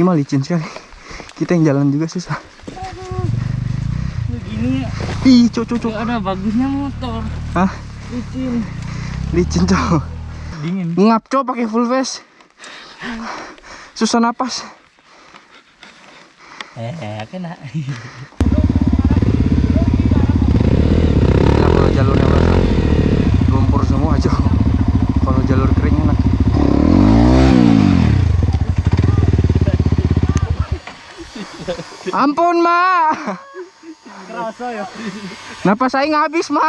Ini mah licin sekali. Kita yang jalan juga susah. Begini Ih, cok, cok, cok. ada bagusnya motor. Hah? Licin. Licin, cok. Dingin. Ngap, cok, pakai full face. Susah napas. Eh, kena. Enak kalau jalurnya basah. Lumpur semua, cok. Kalau jalur kering enak. Ampun, Ma. Kerasa ya. Napas saya habis, Ma.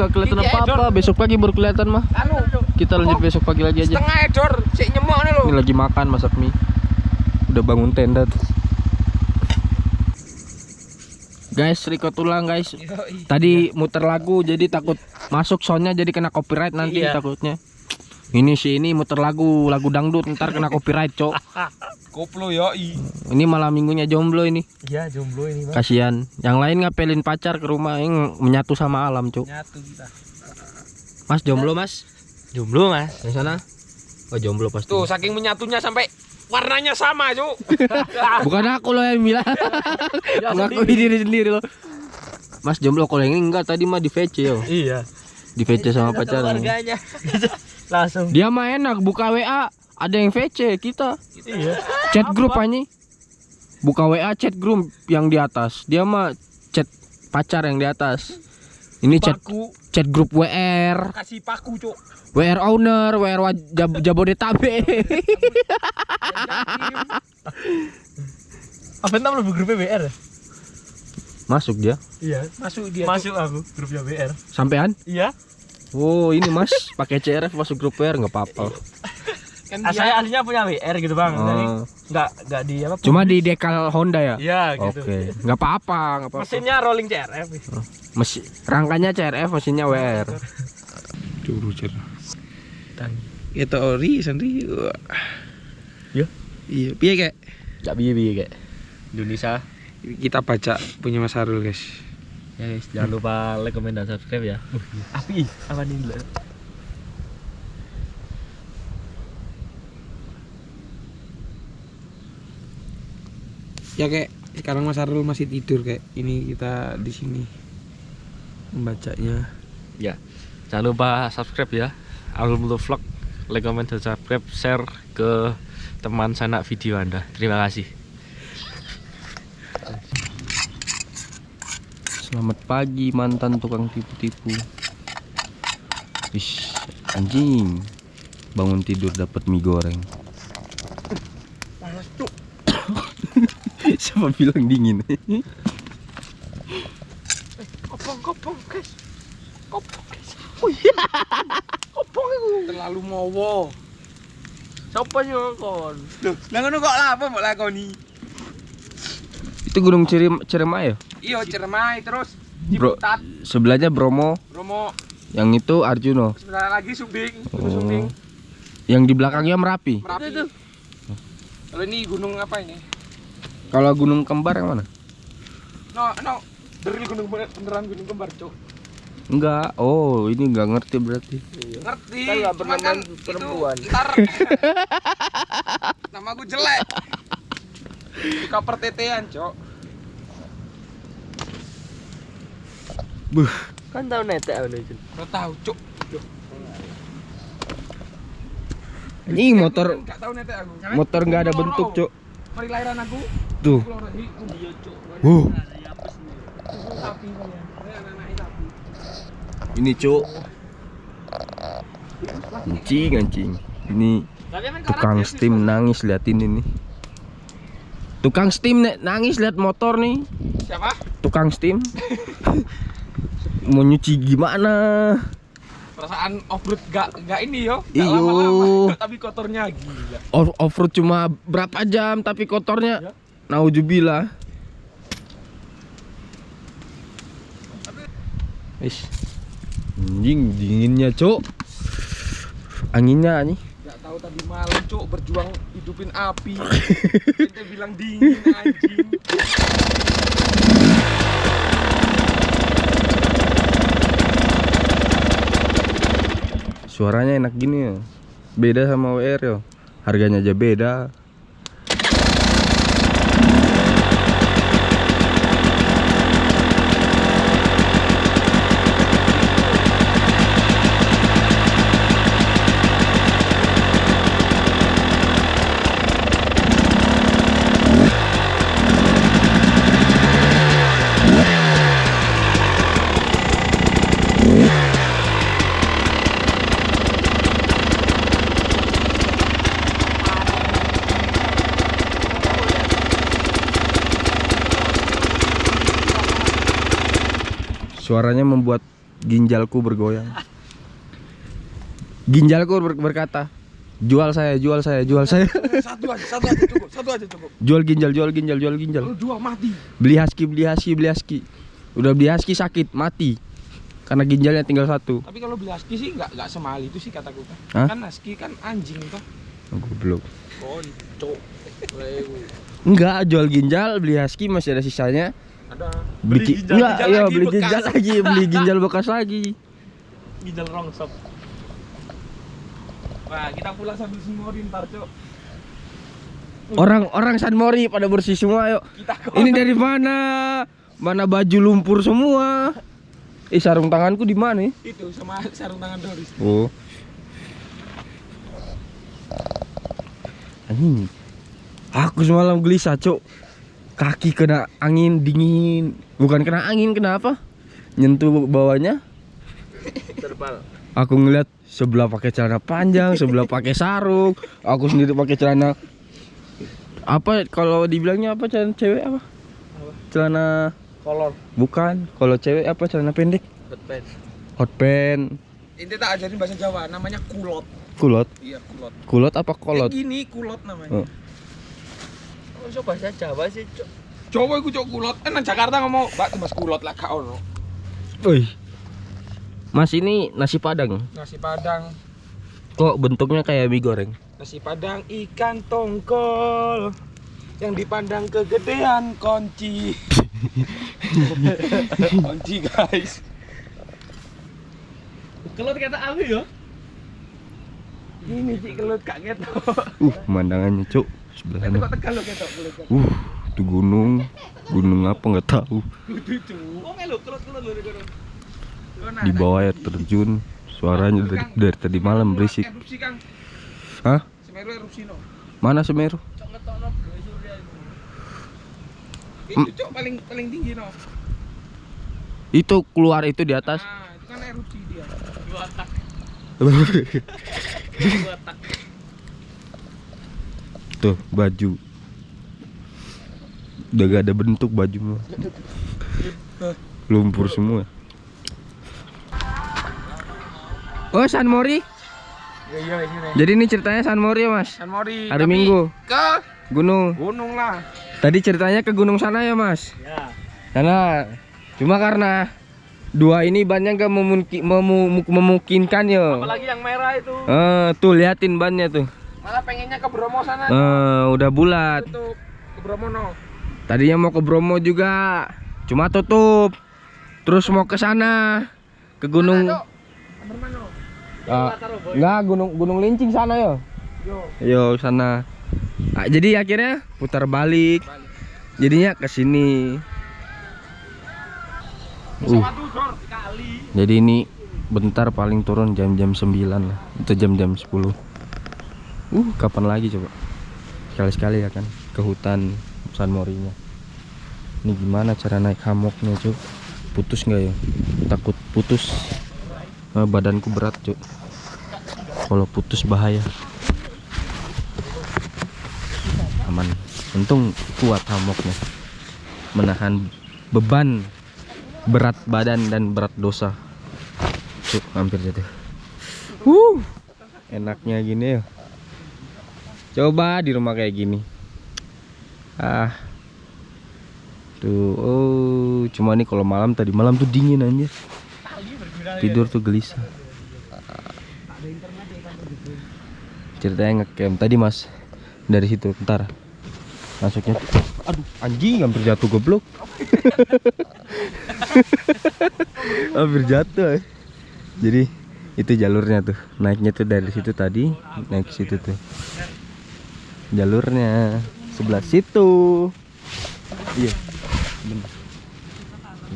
Nggak kelihatan apa-apa. Besok pagi baru kelihatan, mah. Anu, Kita lanjut besok pagi lagi aja. setengah edor, sik nyemok nih lo. Ini lagi makan masak mie. Udah bangun tenda tuh. Guys, record ulang guys. Tadi muter lagu jadi takut masuk soundnya jadi kena copyright nanti Iya. takutnya. Ini sih ini muter lagu lagu dangdut ntar kena copyright cok. Koplo yoi. Ini malam minggunya jomblo ini. Iya, jomblo ini, Bang. Kasihan. Yang lain ngapelin pacar ke rumah yang menyatu sama alam cok. Nyatu kita. Mas jomblo mas? Jomblo, Mas. Yang sana? Oh jomblo pasti. Tuh, saking menyatunya sampai warnanya sama, Cuk. Bukan aku loh yang bilang. Ngakui diri sendiri loh. Mas jomblo kalau yang ini enggak tadi mah di VC yo. Iya. Di VC sama pacarnya. Langsung. Dia mah enak buka WA ada yang VC kita. Iya. Chat grup aja. Buka WA chat grup yang di atas. Dia mah chat pacar yang di atas. Ini chat Paku, chat grup WR, kasih paku, Cuk. WR owner, WR Jab Jabodetabek. Apa namanya grup BR? Masuk dia. Iya. Masuk dia. Masuk aku grupnya BR. Sampean? Iya. Oh, ini Mas pakai CRF masuk grup WR nggak apa-apa. Kan Ah, dia saya aslinya punya BR gitu, Bang. Jadi Oh. enggak enggak di apa? Cuma di dekal Honda ya? Iya, gitu. Oke, nggak apa-apa, nggak apa-apa. Mesinnya rolling CRF. Mesin rangkanya CRF, mesinnya WR. Curu cer. Dan Itu ori sendiri. Ya. Iya, piye kek? Cak biye-biye kayak Indonesia. Kita baca punya Mas Harul, guys. Ya guys, jangan lupa like, comment, dan subscribe ya. Api, apa nih? Ya kek, sekarang Mas Harul masih tidur kayak. Ini kita di sini membacanya. Ya, jangan lupa subscribe ya. Alum Vlog, like, comment, dan subscribe, share ke teman sanak video anda. Terima kasih. Selamat pagi mantan tukang tipu-tipu. Ish, anjing. Bangun tidur dapat mie goreng. Siapa bilang dingin? Kopong, kopong, guys. Kopong, guys. Kopong itu. Terlalu mowo. Siapa sih kon? Loh, lah ngono kok lah apa mbok lakoni? Itu Gunung Cirem Ciremai ya? Iya, cermai terus Bro, Ciputat, sebelahnya Bromo, Romo, yang itu Arjuno. sebentar lagi Sumbing, Gunung Oh. Sumbing, Yang di belakangnya Merapi. Merapi. Kalau ini gunung apa ini? Kalau Gunung Kembar yang mana? No, no. Dari gunung bener- beneran gunung kembar, Cuk. Enggak. Oh, ini enggak ngerti berarti. Ngerti. Kan pernah kan main itu perempuan. Ntar nama gue jelek. Suka pertetean, Cok. Buh. Kan tahu netek apa nih? Lo tahu, Cuk. Ini motor Enggak tahu nete aku. motor nggak ada bentuk, Cuk. Mari lahiran aku. Tuh. Dari iya, Cuk. Wuh. Ini Cuk. Anjing, anjing. Ini tukang steam nangis liatin ini. Tukang steam nek nangis lihat motor nih. Siapa? Tukang steam. mau nyuci gimana Perasaan off-road gak, gak ini yo Gak Iyo. lama-lama Tapi kotornya gila Off offroad cuma berapa jam tapi kotornya Ya. naujubillah Wis. Anjing dinginnya, Cuk. Anginnya nih. Gak tahu tadi malam cuk berjuang hidupin api Kita bilang dingin anjing Suaranya enak gini ya. Beda sama WR yo. Harganya aja beda. Suaranya membuat ginjalku bergoyang. Ginjalku ber- berkata, "Jual saya, jual saya, jual saya." Satu aja, satu aja cukup, satu aja cukup jual ginjal, jual ginjal, jual ginjal. Kalau dua mati Beli husky, beli husky, beli husky. Udah beli husky sakit, mati. Karena ginjalnya tinggal satu. Tapi kalau beli husky sih nggak nggak semahal itu sih kataku kan Hah? Kan husky kan anjing toh Goblok. Koncok Enggak, jual ginjal, beli husky masih ada sisanya. Ada Beli, ki- ginjal- enggak, ginjal iya lagi beli bekas. ginjal lagi, beli ginjal bekas lagi. Ginjal rongsok. Wah kita pulang sambil semorin ntar cok Orang-orang San Mori pada bersih semua, yuk. Ini dari mana? Mana baju lumpur semua? Eh sarung tanganku di mana? ya? itu sama sarung tangan Doris Oh. Anjing. Aku semalam gelisah, Cok. Kaki kena angin dingin. Bukan kena angin, kenapa? Nyentuh bawahnya. Terbal Aku ngeliat sebelah pakai celana panjang, sebelah pakai sarung. Aku sendiri pakai celana apa kalau dibilangnya apa celana cewek apa? Celana Kolor bukan. Kalau cewek apa celana pendek? Hotpants Hot pants. Ini tak ajarin bahasa Jawa namanya kulot Kulot. Iya kulot Kulot apa kolot? Gini kulot namanya Oh. Kok bahasa Jawa sih, Cok? Coba iku cok kulot Eh nang Jakarta ngomong Mbak mas kulot lah kak ono Wih. Mas ini nasi padang. Nasi padang Kok bentuknya kayak mie goreng? Nasi padang ikan tongkol yang dipandang kegedean kunci. kunci guys. Kelut kata aku ya. Ini cik kelut kak ketok. Uh, pemandangannya, Cuk. Sebelah Tapi sana. kok tegal lo ketok kelut. Uh, itu gunung. Gunung apa nggak tahu. Kono. Di bawah air terjun. Suaranya dari, dari tadi malam berisik. Hah? Semeru erupsi no. Mana Semeru? Itu cok paling paling tinggi no. Itu keluar itu di atas. Nah, itu kan erupsi dia. Dua tak, dua tak. Tuh, baju. Udah gak ada bentuk baju. Lumpur semua. Oh, San Mori. Iya iya ini. Jadi ini ceritanya San Mori ya, Mas. San Mori. Hari tapi Minggu. Ke Gunung. gunung lah. Tadi ceritanya ke gunung sana ya, Mas. Ya. Karena cuma karena dua ini banyak gak memungki- memu- memungkinkan ya. Apalagi yang merah itu. Eh, tuh liatin bannya tuh. Malah pengennya ke Bromo sana. Eh, udah bulat. Tutup. Ke Bromo no. Tadinya mau ke Bromo juga, cuma tutup. Terus mau ke sana, ke gunung. Mana? Ah, enggak, gunung Gunung Lincing sana ya. Yo. Yo sana. Ah, jadi akhirnya putar balik. Balik. Jadinya ke sini. Uh, jadi ini bentar paling turun jam-jam 9 lah. Itu jam-jam 10. Uh, kapan lagi coba? Sekali-sekali ya kan ke hutan San Morinya. Ini gimana cara naik hamoknya, Cuk? Putus nggak ya? Takut putus. Eh, badanku berat, Cuk. Kalau putus bahaya. Aman. Untung kuat hamoknya. Menahan beban berat badan dan berat dosa tuh hampir jatuh Wuh, enaknya gini ya coba di rumah kayak gini. Ah. Tuh oh cuma nih kalau malam tadi malam tuh dingin anjir. Tidur tuh gelisah. Ceritanya ngecamp tadi mas. Dari situ ntar. Masuknya aduh anjing hampir jatuh goblok. Hampir jatuh eh. jadi itu jalurnya tuh. Naiknya tuh dari situ tadi naik situ tuh jalurnya. Sebelah situ. Iya bener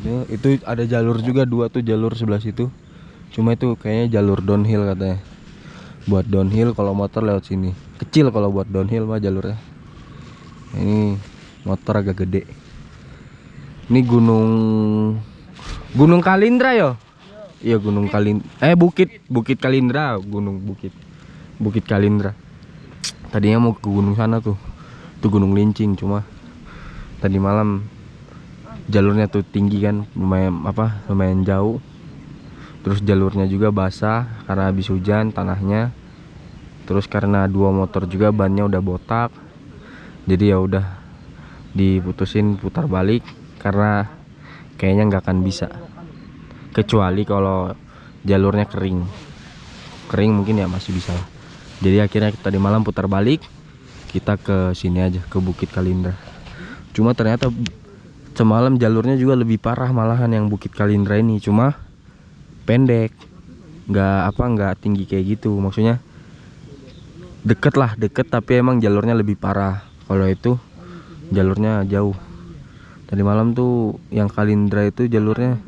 itu, itu ada jalur juga dua tuh jalur sebelah situ. Cuma itu kayaknya jalur downhill katanya. Buat downhill kalau motor lewat sini. Kecil kalau buat downhill mah jalurnya. Ini motor agak gede. Ini gunung gunung Kalindra yo? Iya gunung Kalin eh bukit bukit Kalindra gunung bukit. Bukit Kalindra tadinya mau ke gunung sana tuh tuh gunung lincing cuma tadi malam jalurnya tuh tinggi kan lumayan apa lumayan jauh. Terus jalurnya juga basah karena habis hujan tanahnya. Terus karena dua motor juga bannya udah botak jadi ya udah diputusin putar balik karena kayaknya nggak akan bisa. Kecuali kalau jalurnya kering. Kering mungkin ya masih bisa. lah. Jadi akhirnya tadi malam putar balik kita ke sini aja ke Bukit Kalindra. Cuma ternyata semalam jalurnya juga lebih parah malahan yang Bukit Kalindra ini cuma pendek nggak apa nggak tinggi kayak gitu. Maksudnya deket lah deket tapi emang jalurnya lebih parah. Kalau itu jalurnya jauh. Tadi malam tuh yang Kalindra itu jalurnya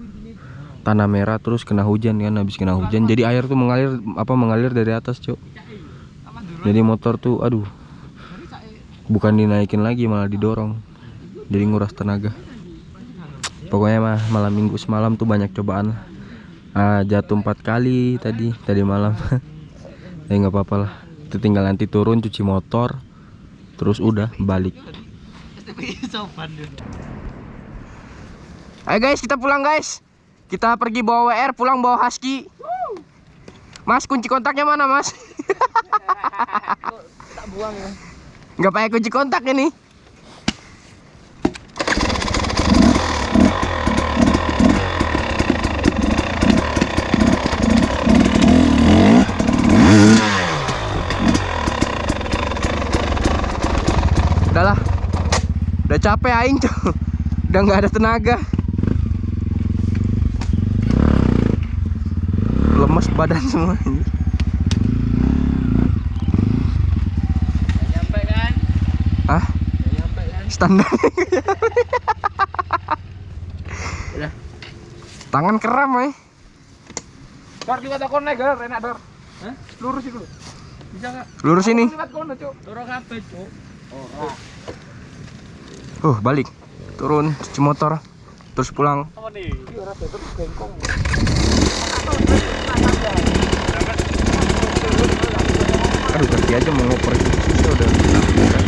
tanah merah terus kena hujan kan habis kena hujan. Jadi air tuh mengalir apa mengalir dari atas cok jadi motor tuh aduh bukan dinaikin lagi malah didorong. Jadi nguras tenaga. Pokoknya mah malam minggu semalam tuh banyak cobaan lah. Ah, jatuh empat kali tadi tadi malam. Ya nggak apa-apa lah. Itu tinggal nanti turun cuci motor terus udah balik. Ayo guys kita pulang guys. Kita pergi bawa WR pulang bawa husky. Mas kunci kontaknya mana mas nggak pakai kunci kontak ini. Udahlah. Udah capek aing cuy udah nggak ada tenaga. Lemes badan semua ini nyampe kan ah nyampe kan standar Udah. tangan keram eh Dor liwat aku nek, Dor, enak, Dor. Hah? Lurus itu. Bisa enggak? lurus ini Liwat kono, Cuk. turun kabeh cuk uh balik turun cuci motor terus pulang apa nih ora betul bengkong. aduh kaki aja mau ngoper gitu susah udah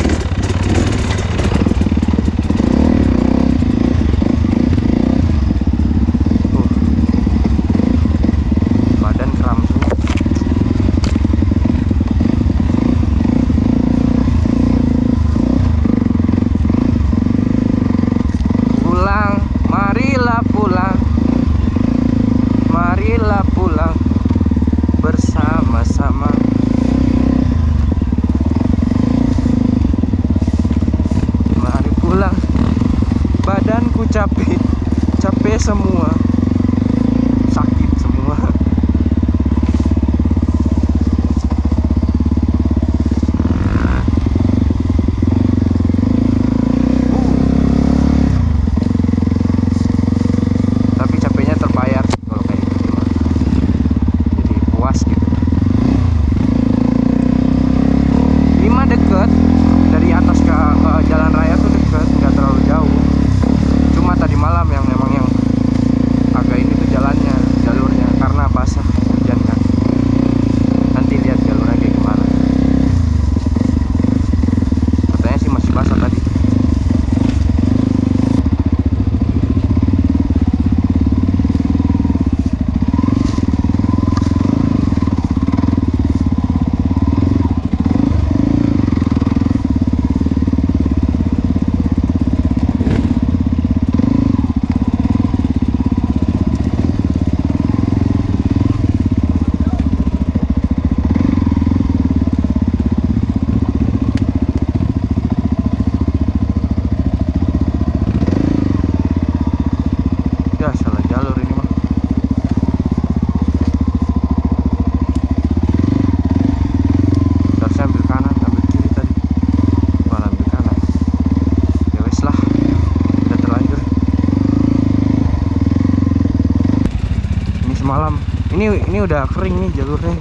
udah kering nih jalurnya.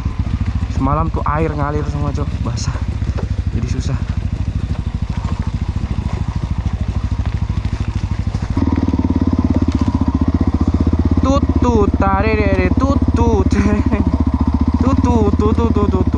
Semalam tuh air ngalir semua cok. Basah. Jadi susah. Tutut tarere tutut tutut tutut tutut tutut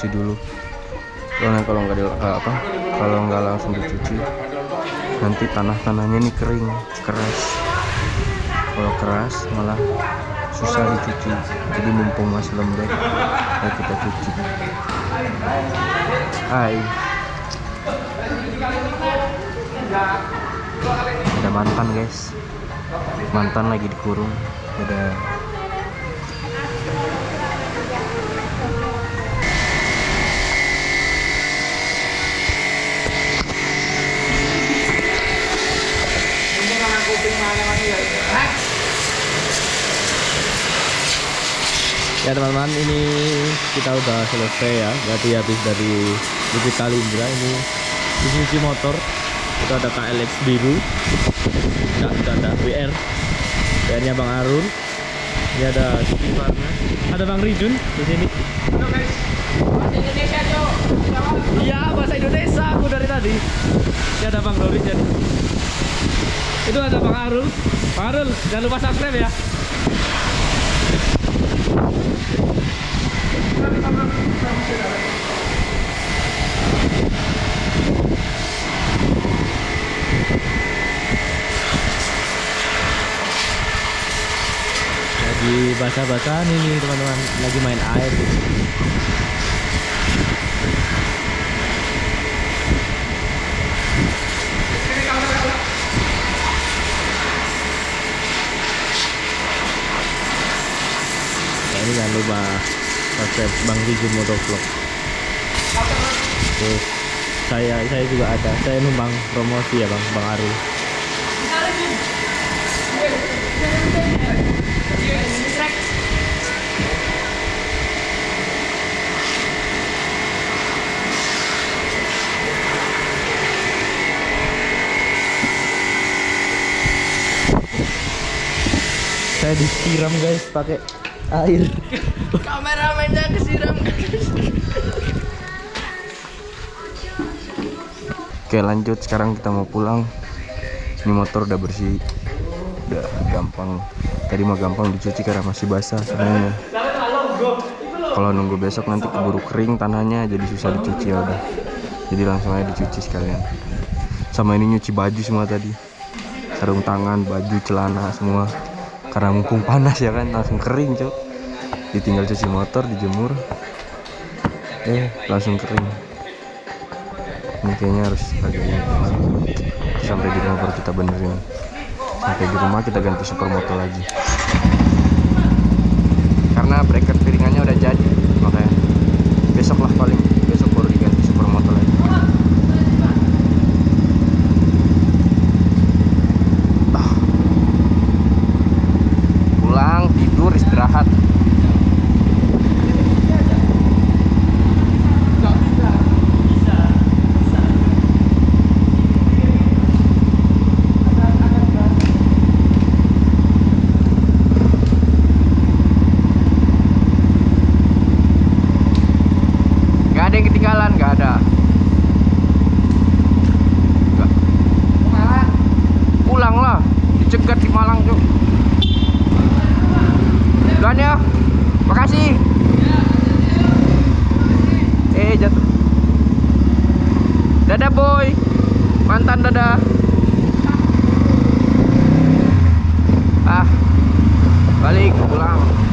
kotor cuci dulu. Soalnya kalau nggak eh, apa kalau nggak langsung dicuci nanti tanah tanahnya ini kering keras. Kalau keras malah susah dicuci. Jadi mumpung masih lembek ya kita cuci. Hai. Ada mantan guys. Mantan lagi dikurung. Ada Ya teman-teman ini kita udah selesai ya. Berarti habis dari Bukit Kalindra ini Suzuki motor. Itu ada KLX biru Enggak, itu ada WR WR nya Bang Arun. Ini ada Varna Ada Bang Rijun di sini. Iya bahasa Indonesia aku dari tadi. Ini ada Bang Doris jadi. Itu ada Bang Arul Bang Arul jangan lupa subscribe ya lagi basah-basahan ini teman-teman. Lagi main air. Ya ini jangan lupa subscribe Bang Rijun Motovlog. Terus saya saya juga ada. Saya numpang promosi ya Bang Bang saya saya disiram guys pakai air. Kameramennya kesiram. Oke lanjut. Sekarang kita mau pulang. Ini motor udah bersih. Udah gampang. Tadi mah gampang dicuci karena masih basah sebenarnya. Kalau nunggu besok nanti keburu kering tanahnya Jadi susah dicuci ya udah. Jadi langsung aja dicuci sekalian. Sama ini nyuci baju semua tadi. Sarung tangan, baju, celana semua Karena mumpung panas ya kan langsung kering cok Ditinggal cuci motor, dijemur. Eh langsung kering. Ini kayaknya harus ini. Sampai di rumah baru kita benerin. Sampai di rumah kita ganti supermoto lagi. Karena bracket piringannya udah jadi makanya besok lah paling besok baru diganti supermoto lagi Ah. pulang tidur istirahat Gak ada yang ketinggalan, gak ada. Gak. Pulang lah, dicegat di Malang tuh. Duluan ya, makasih. Eh jatuh. Dadah boy, mantan dadah. Ah, balik pulang. Gak